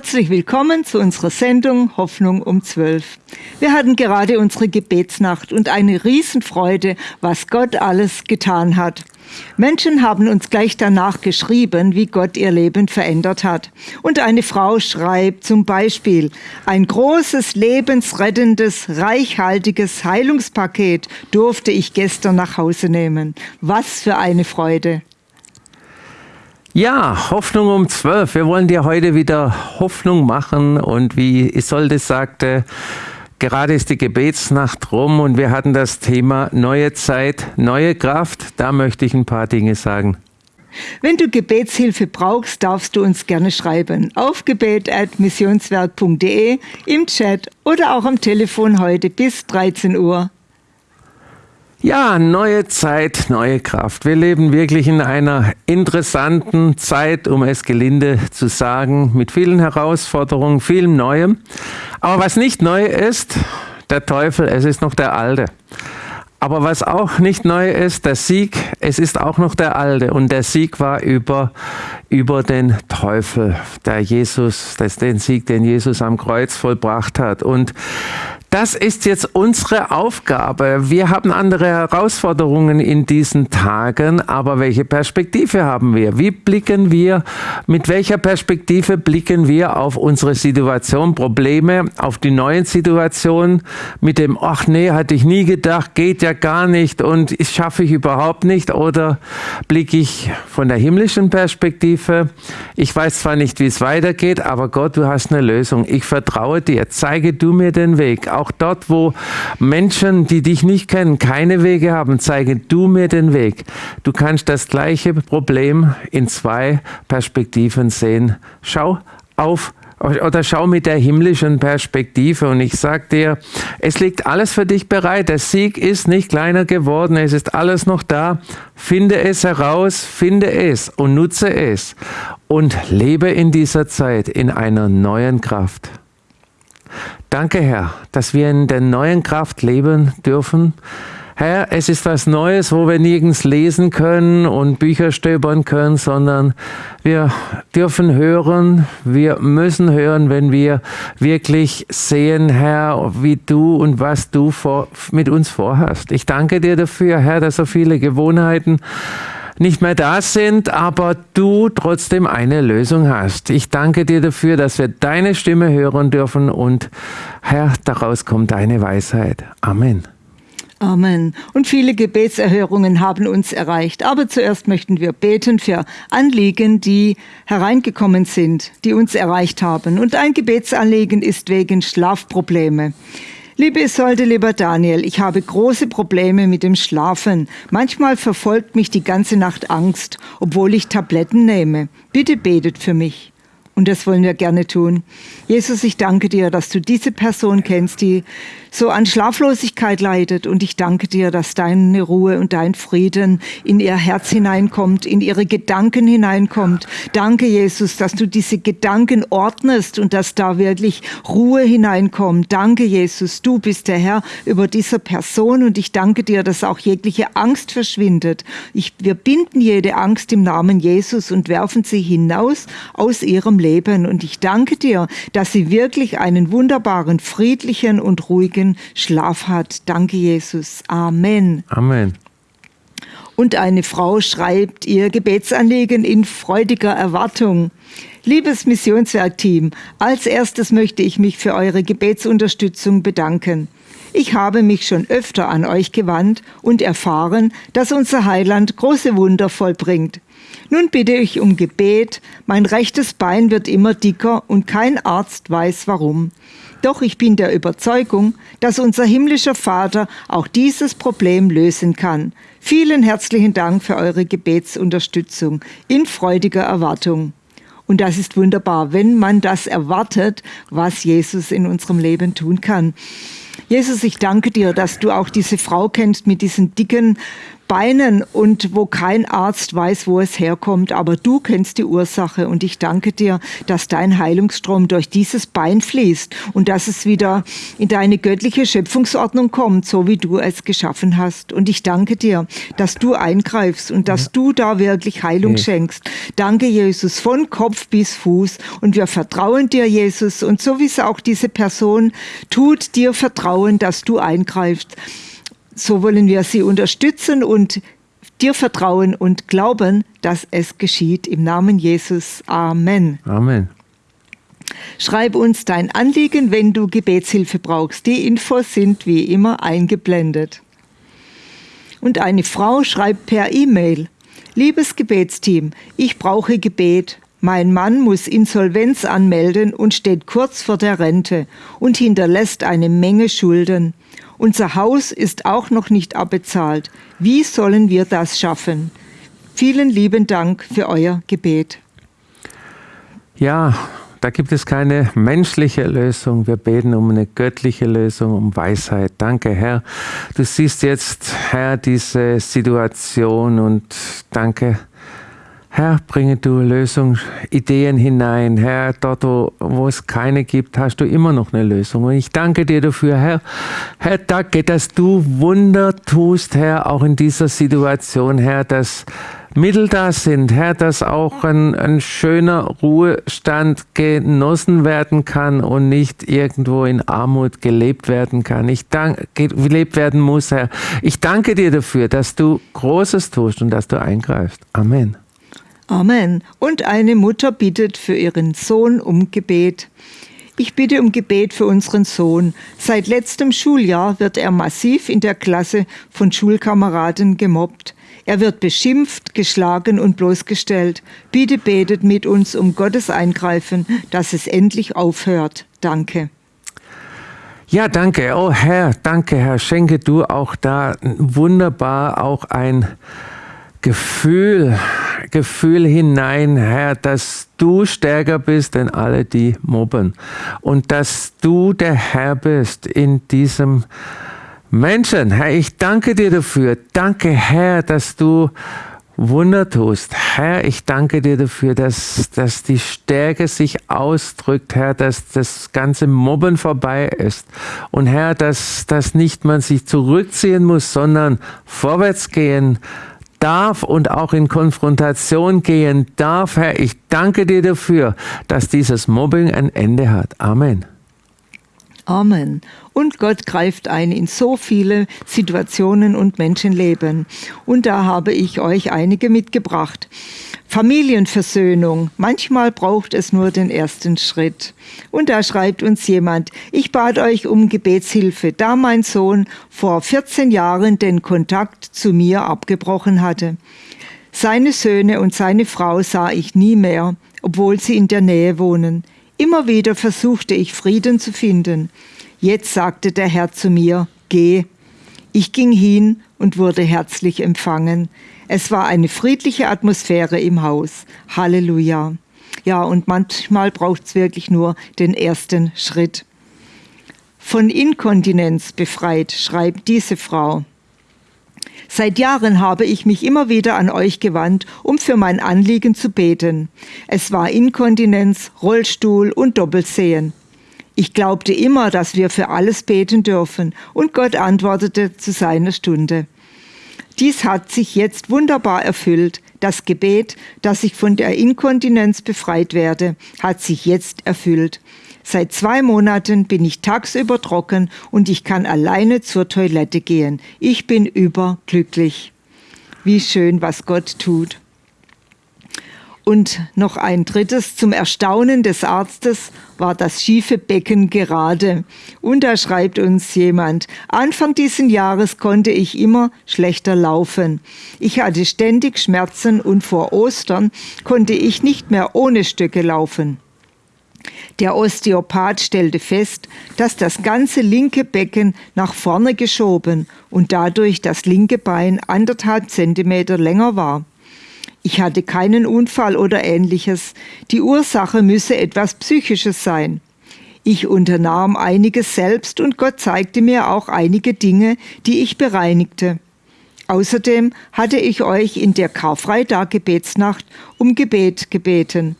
Herzlich willkommen zu unserer Sendung Hoffnung um 12. Wir hatten gerade unsere Gebetsnacht und eine Riesenfreude, was Gott alles getan hat. Menschen haben uns gleich danach geschrieben, wie Gott ihr Leben verändert hat. Und eine Frau schreibt zum Beispiel, ein großes, lebensrettendes, reichhaltiges Heilungspaket durfte ich gestern nach Hause nehmen. Was für eine Freude. Ja, Hoffnung um zwölf. Wir wollen dir heute wieder Hoffnung machen und wie Isolde sagte, gerade ist die Gebetsnacht rum und wir hatten das Thema neue Zeit, neue Kraft. Da möchte ich ein paar Dinge sagen. Wenn du Gebetshilfe brauchst, darfst du uns gerne schreiben auf gebet.missionswerk.de, im Chat oder auch am Telefon heute bis 13 Uhr. Ja, neue Zeit, neue Kraft. Wir leben wirklich in einer interessanten Zeit, um es gelinde zu sagen, mit vielen Herausforderungen, vielem Neuem. Aber was nicht neu ist, der Teufel, es ist noch der Alte. Aber was auch nicht neu ist, der Sieg, es ist auch noch der Alte. Und der Sieg war über, über den Teufel, der Jesus, das den Sieg, den Jesus am Kreuz vollbracht hat. Und das ist jetzt unsere Aufgabe. Wir haben andere Herausforderungen in diesen Tagen, aber welche Perspektive haben wir? Wie blicken wir, mit welcher Perspektive blicken wir auf unsere Situation, Probleme, auf die neuen Situationen mit dem, ach nee, hatte ich nie gedacht, geht ja gar nicht und das schaffe ich überhaupt nicht oder blicke ich von der himmlischen Perspektive, ich weiß zwar nicht, wie es weitergeht, aber Gott, du hast eine Lösung. Ich vertraue dir, zeige du mir den Weg auch dort, wo Menschen, die dich nicht kennen, keine Wege haben, zeige du mir den Weg. Du kannst das gleiche Problem in zwei Perspektiven sehen. Schau auf oder schau mit der himmlischen Perspektive und ich sag dir, es liegt alles für dich bereit. Der Sieg ist nicht kleiner geworden, es ist alles noch da. Finde es heraus, finde es und nutze es und lebe in dieser Zeit in einer neuen Kraft. Danke, Herr, dass wir in der neuen Kraft leben dürfen. Herr, es ist was Neues, wo wir nirgends lesen können und Bücher stöbern können, sondern wir dürfen hören, wir müssen hören, wenn wir wirklich sehen, Herr, wie du und was du vor, mit uns vorhast. Ich danke dir dafür, Herr, dass so viele Gewohnheiten nicht mehr da sind, aber du trotzdem eine Lösung hast. Ich danke dir dafür, dass wir deine Stimme hören dürfen und Herr, daraus kommt deine Weisheit. Amen. Amen. Und viele Gebetserhörungen haben uns erreicht. Aber zuerst möchten wir beten für Anliegen, die hereingekommen sind, die uns erreicht haben. Und ein Gebetsanliegen ist wegen Schlafprobleme. Liebe Isolde, lieber Daniel, ich habe große Probleme mit dem Schlafen. Manchmal verfolgt mich die ganze Nacht Angst, obwohl ich Tabletten nehme. Bitte betet für mich. Und das wollen wir gerne tun. Jesus, ich danke dir, dass du diese Person kennst, die so an Schlaflosigkeit leidet. Und ich danke dir, dass deine Ruhe und dein Frieden in ihr Herz hineinkommt, in ihre Gedanken hineinkommt. Danke, Jesus, dass du diese Gedanken ordnest und dass da wirklich Ruhe hineinkommt. Danke, Jesus, du bist der Herr über dieser Person und ich danke dir, dass auch jegliche Angst verschwindet. Ich, wir binden jede Angst im Namen Jesus und werfen sie hinaus aus ihrem Leben. Und ich danke dir, dass sie wirklich einen wunderbaren, friedlichen und ruhigen ruhigen Schlaf hat. Danke, Jesus. Amen. Amen. Und eine Frau schreibt ihr Gebetsanliegen in freudiger Erwartung. Liebes Missionswerkteam, als erstes möchte ich mich für eure Gebetsunterstützung bedanken. Ich habe mich schon öfter an euch gewandt und erfahren, dass unser Heiland große Wunder vollbringt. Nun bitte ich um Gebet, mein rechtes Bein wird immer dicker und kein Arzt weiß warum. Doch ich bin der Überzeugung, dass unser himmlischer Vater auch dieses Problem lösen kann. Vielen herzlichen Dank für eure Gebetsunterstützung in freudiger Erwartung. Und das ist wunderbar, wenn man das erwartet, was Jesus in unserem Leben tun kann. Jesus, ich danke dir, dass du auch diese Frau kennst mit diesen dicken Beinen und wo kein Arzt weiß, wo es herkommt, aber du kennst die Ursache und ich danke dir, dass dein Heilungsstrom durch dieses Bein fließt und dass es wieder in deine göttliche Schöpfungsordnung kommt, so wie du es geschaffen hast. Und ich danke dir, dass du eingreifst und dass ja. du da wirklich Heilung ja. schenkst. Danke, Jesus, von Kopf bis Fuß. Und wir vertrauen dir, Jesus. Und so wie es auch diese Person tut, dir vertrauen, dass du eingreifst. So wollen wir sie unterstützen und dir vertrauen und glauben, dass es geschieht. Im Namen Jesus. Amen. Amen. Schreib uns dein Anliegen, wenn du Gebetshilfe brauchst. Die Infos sind wie immer eingeblendet. Und eine Frau schreibt per E-Mail, liebes Gebetsteam, ich brauche Gebet. Mein Mann muss Insolvenz anmelden und steht kurz vor der Rente und hinterlässt eine Menge Schulden. Unser Haus ist auch noch nicht abbezahlt. Wie sollen wir das schaffen? Vielen lieben Dank für euer Gebet. Ja, da gibt es keine menschliche Lösung. Wir beten um eine göttliche Lösung, um Weisheit. Danke, Herr. Du siehst jetzt, Herr, diese Situation und danke, Herr, bringe du Lösung, Ideen hinein. Herr, dort, wo, wo es keine gibt, hast du immer noch eine Lösung. Und ich danke dir dafür, Herr. Herr, danke, dass du Wunder tust, Herr, auch in dieser Situation, Herr, dass Mittel da sind, Herr, dass auch ein, ein schöner Ruhestand genossen werden kann und nicht irgendwo in Armut gelebt werden kann. Ich danke, gelebt werden muss, Herr. Ich danke dir dafür, dass du Großes tust und dass du eingreifst. Amen. Amen. Und eine Mutter bittet für ihren Sohn um Gebet. Ich bitte um Gebet für unseren Sohn. Seit letztem Schuljahr wird er massiv in der Klasse von Schulkameraden gemobbt. Er wird beschimpft, geschlagen und bloßgestellt. Bitte betet mit uns um Gottes Eingreifen, dass es endlich aufhört. Danke. Ja, danke. Oh Herr, danke Herr. Schenke du auch da wunderbar auch ein Gefühl, Gefühl hinein, Herr, dass du stärker bist denn alle, die mobben. Und dass du der Herr bist in diesem Menschen, Herr, ich danke dir dafür. Danke, Herr, dass du Wunder tust. Herr, ich danke dir dafür, dass, dass die Stärke sich ausdrückt, Herr, dass das ganze Mobben vorbei ist. Und Herr, dass, dass nicht man sich zurückziehen muss, sondern vorwärts gehen darf und auch in Konfrontation gehen darf. Herr, ich danke dir dafür, dass dieses Mobbing ein Ende hat. Amen. Amen. Und Gott greift ein in so viele Situationen und Menschenleben. Und da habe ich euch einige mitgebracht. Familienversöhnung. Manchmal braucht es nur den ersten Schritt. Und da schreibt uns jemand, ich bat euch um Gebetshilfe, da mein Sohn vor 14 Jahren den Kontakt zu mir abgebrochen hatte. Seine Söhne und seine Frau sah ich nie mehr, obwohl sie in der Nähe wohnen. Immer wieder versuchte ich Frieden zu finden. Jetzt sagte der Herr zu mir, geh. Ich ging hin und wurde herzlich empfangen. Es war eine friedliche Atmosphäre im Haus. Halleluja. Ja, und manchmal braucht es wirklich nur den ersten Schritt. Von Inkontinenz befreit, schreibt diese Frau. Seit Jahren habe ich mich immer wieder an euch gewandt, um für mein Anliegen zu beten. Es war Inkontinenz, Rollstuhl und Doppelsehen. Ich glaubte immer, dass wir für alles beten dürfen, und Gott antwortete zu seiner Stunde. Dies hat sich jetzt wunderbar erfüllt. Das Gebet, dass ich von der Inkontinenz befreit werde, hat sich jetzt erfüllt. Seit zwei Monaten bin ich tagsüber trocken und ich kann alleine zur Toilette gehen. Ich bin überglücklich. Wie schön, was Gott tut. Und noch ein drittes, zum Erstaunen des Arztes war das schiefe Becken gerade. Und da schreibt uns jemand, Anfang diesen Jahres konnte ich immer schlechter laufen. Ich hatte ständig Schmerzen und vor Ostern konnte ich nicht mehr ohne Stöcke laufen. Der Osteopath stellte fest, dass das ganze linke Becken nach vorne geschoben und dadurch das linke Bein anderthalb Zentimeter länger war. Ich hatte keinen Unfall oder ähnliches. Die Ursache müsse etwas Psychisches sein. Ich unternahm einiges selbst und Gott zeigte mir auch einige Dinge, die ich bereinigte. Außerdem hatte ich euch in der Karfreitag-Gebetsnacht um Gebet gebeten.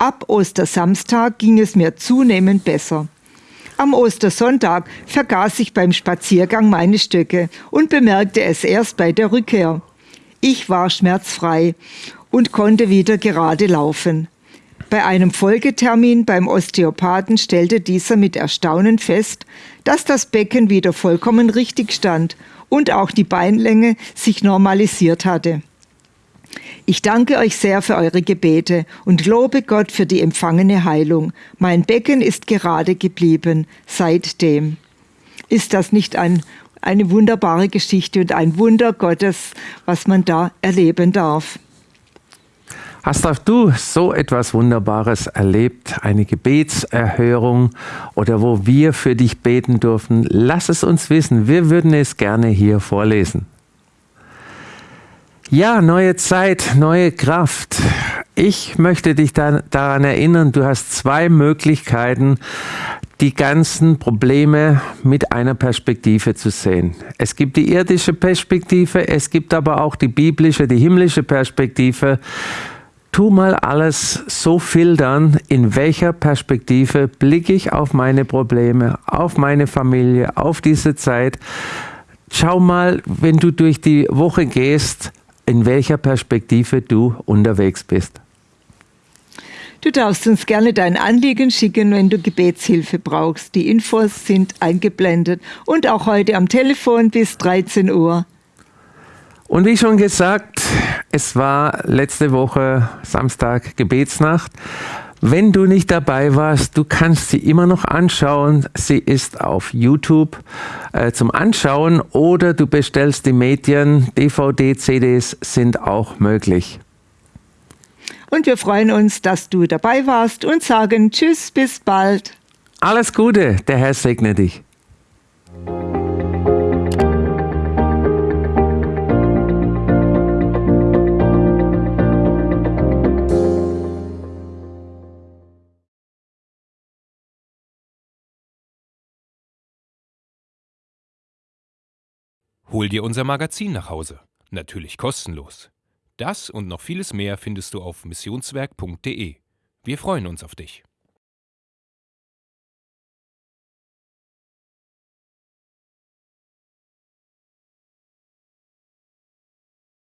Ab Ostersamstag ging es mir zunehmend besser. Am Ostersonntag vergaß ich beim Spaziergang meine Stöcke und bemerkte es erst bei der Rückkehr. Ich war schmerzfrei und konnte wieder gerade laufen. Bei einem Folgetermin beim Osteopathen stellte dieser mit Erstaunen fest, dass das Becken wieder vollkommen richtig stand und auch die Beinlänge sich normalisiert hatte. Ich danke euch sehr für eure Gebete und lobe Gott für die empfangene Heilung. Mein Becken ist gerade geblieben seitdem. Ist das nicht ein, eine wunderbare Geschichte und ein Wunder Gottes, was man da erleben darf? Hast auch du so etwas Wunderbares erlebt, eine Gebetserhörung oder wo wir für dich beten dürfen? Lass es uns wissen. Wir würden es gerne hier vorlesen. Ja, neue Zeit, neue Kraft. Ich möchte dich da, daran erinnern, du hast zwei Möglichkeiten, die ganzen Probleme mit einer Perspektive zu sehen. Es gibt die irdische Perspektive, es gibt aber auch die biblische, die himmlische Perspektive tu mal alles so filtern, in welcher Perspektive blicke ich auf meine Probleme, auf meine Familie, auf diese Zeit. Schau mal, wenn du durch die Woche gehst, in welcher Perspektive du unterwegs bist. Du darfst uns gerne dein Anliegen schicken, wenn du Gebetshilfe brauchst. Die Infos sind eingeblendet und auch heute am Telefon bis 13 Uhr. Und wie schon gesagt, es war letzte Woche Samstag Gebetsnacht. Wenn du nicht dabei warst, du kannst sie immer noch anschauen. Sie ist auf YouTube äh, zum Anschauen oder du bestellst die Medien. DVD, CDs sind auch möglich. Und wir freuen uns, dass du dabei warst und sagen Tschüss, bis bald. Alles Gute, der Herr segne dich. Hol dir unser Magazin nach Hause. Natürlich kostenlos. Das und noch vieles mehr findest du auf missionswerk.de. Wir freuen uns auf dich.